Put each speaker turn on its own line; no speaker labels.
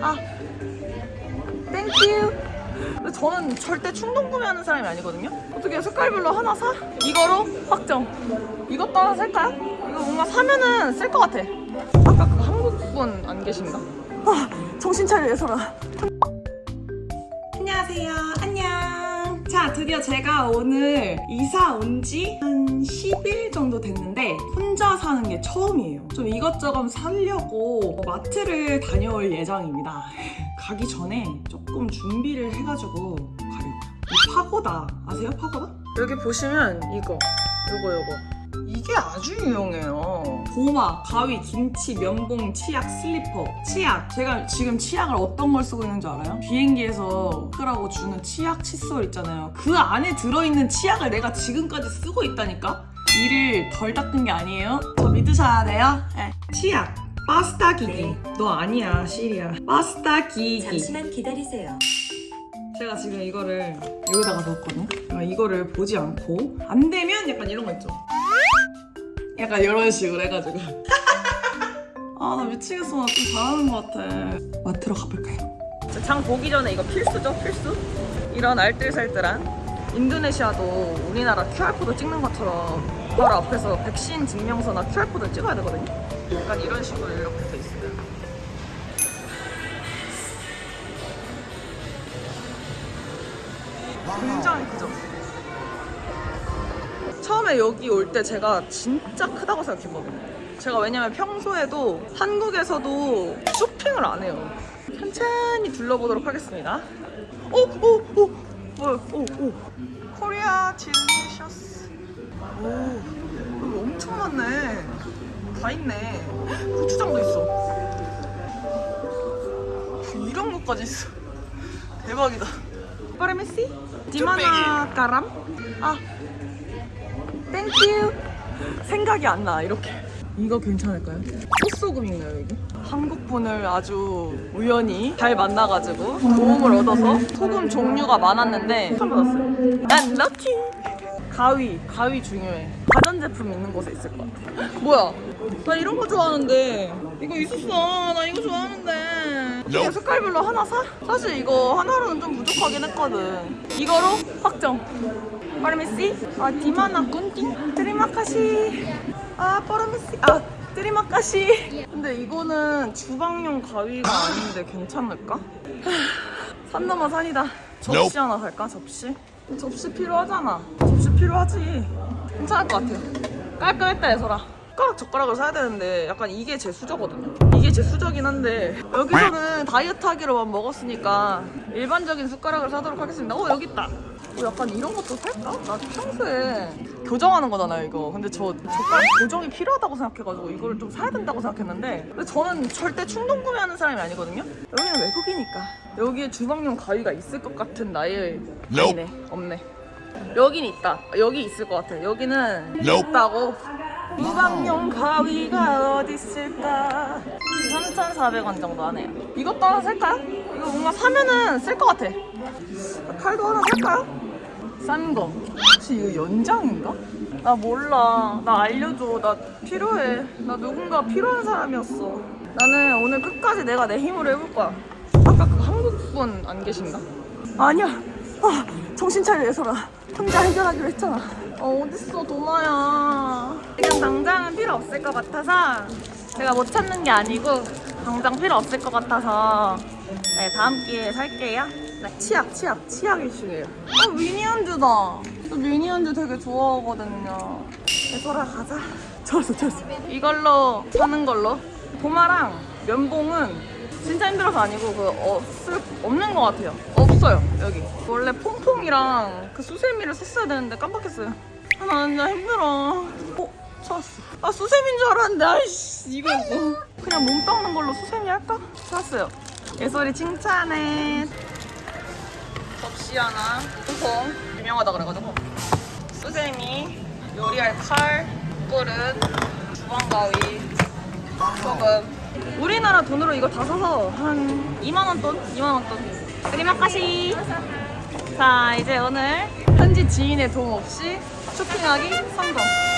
아, thank you. 근데 저는 절대 충동 구매하는 사람이 아니거든요. 어떻게 색깔별로 하나 사? 이거로 확정. 이것도 하나 살까요? 이거 뭔가 사면은 쓸 것 같아. 아까 그 한국분 안 계신가? 아, 정신 차려 예설아. 안녕하세요. 드디어 제가 오늘 이사 온 지 한 10일 정도 됐는데 혼자 사는 게 처음이에요. 좀 이것저것 사려고 마트를 다녀올 예정입니다. 가기 전에 조금 준비를 해가지고 가려고요. 이 파고다 아세요? 파고다? 여기 보시면 이거, 요거, 요거. 이게 아주 유용해요. 도마, 가위, 김치, 면봉, 치약, 슬리퍼, 치약. 제가 지금 치약을 어떤 걸 쓰고 있는 줄 알아요? 비행기에서 쓰라고 주는 치약 칫솔 있잖아요. 그 안에 들어있는 치약을 내가 지금까지 쓰고 있다니까? 이를 덜 닦은 게 아니에요? 저 믿으셔야 돼요? 네. 치약. Pasta gigi. 너 아니야, 시리야. Pasta gigi.
잠시만 기다리세요.
제가 지금 이거를 여기다가 넣었거든요. 그러니까 이거를 보지 않고 안 되면 약간 이런 거 있죠. 약간 이런 식으로 해가지고. 아 나 미치겠어. 나 좀 잘하는 것 같아. 마트로 가볼까요? 장 보기 전에 이거 필수죠, 필수. 이런 알뜰살뜰한 인도네시아도 우리나라 QR코드 찍는 것처럼 바로 앞에서 백신 증명서나 QR코드 찍어야 되거든요. 약간 이런 식으로 이렇게 돼 있어요. 굉장히 크죠? 처음에 여기 올 때 제가 진짜 크다고 생각했거든요. 제가 왜냐면 평소에도 한국에서도 쇼핑을 안 해요. 천천히 둘러보도록 하겠습니다. 오! 오! 오! 뭐야? 오! 오! Korea delicious. 오! 여기 엄청 많네. 다 있네. 고추장도 있어. 이런 것까지 있어. 대박이다. Permisi? Di mana garam? 아, thank you. 생각이 안 나, 이렇게. 이거 괜찮을까요? 소소금인가요, 이게? 한국 분을 아주 우연히 잘 만나가지고 도움을 얻어서 소금 종류가 많았는데 처음 받았어요. 난 lucky! 가위, 가위 중요해. 가전제품 있는 곳에 있을 것 같아. 뭐야? 나 이런 거 좋아하는데. 이거 있었어. 나 이거 좋아하는데. 어떻게 색깔별로 하나 사? 사실 이거 하나로는 좀 부족하긴 했거든. 이거로 확정. Permisi? 아, di mana gunting? Terima kasih. 아, permisi. 아, terima kasih. 근데 이거는 주방용 가위가 아닌데 괜찮을까? 하, 산 넘어 산이다. 접시 하나 살까? 접시? 접시 필요하잖아. 접시 필요하지. 괜찮을 것 같아요. 깔끔했다, 예설아. 숟가락, 젓가락을 사야 되는데 약간 이게 제 수저거든요. 이게 제 수저긴 한데 여기서는 다이어트 하기로만 먹었으니까 일반적인 숟가락을 사도록 하겠습니다. 어, 여기 있다. 어, 약간 이런 것도 살까? 나 평소에 교정하는 거잖아요, 이거. 근데 저 젓가락 교정이 필요하다고 생각해가지고 이거를 좀 사야 된다고 생각했는데 근데 저는 절대 충동 구매하는 사람이 아니거든요. 여기는 외국이니까 여기에 주방용 가위가 있을 것 같은 나의 아니네, 없네. 여긴 있다. 여기 있을 것 같아. 여기는 있다고. 주방용 가위가 어디 있을까? 3,400원 정도 하네요. 이것도 하나 살까요? 이거 뭔가 사면은 쓸 것 같아. 칼도 하나 살까요? 싼 거. 혹시 이거 연장인가? 나 몰라. 나 알려줘. 나 필요해. 나 누군가 필요한 사람이었어. 나는 오늘 끝까지 내가 내 힘으로 해볼 거야. 아까 그 한국분 안 계신가? 아니야. 아, 정신 차려 예설아. 혼자 해결하기로 했잖아. 어, 어딨어 도마야. 지금 당장은 필요 없을 것 같아서 제가 못 찾는 게 아니고 당장 필요 없을 것 같아서 네, 다음 기회에 살게요. 네, 치약, 치약, 치약 이슈예요. 어, 미니언즈다. 저 미니언즈 되게 좋아하거든요. 예설아 가자. 좋았어, 좋았어. 이걸로 사는 걸로. 도마랑 면봉은 진짜 힘들어서 아니고 그 어, 쓸 없는 것 같아요. 없어요 여기. 원래 퐁퐁이랑 그 수세미를 썼어야 되는데 깜빡했어요. 아, 나 진짜 힘들어. 어 찾았어. 아 수세미인 줄 알았는데 아이씨 이거 뭐 그냥 몸 닦는 걸로 수세미 할까? 찾았어요. 예솔이 칭찬해. 접시 하나, 퐁퐁 유명하다 그래가지고 수세미, 요리할 칼, 그릇, 주방 가위, 소금. 우리나라 돈으로 이거 다 사서 한 2만원 돈? 2만원 돈. 그리마카시. 자, 이제 오늘 현지 지인의 도움 없이 쇼핑하기 성공.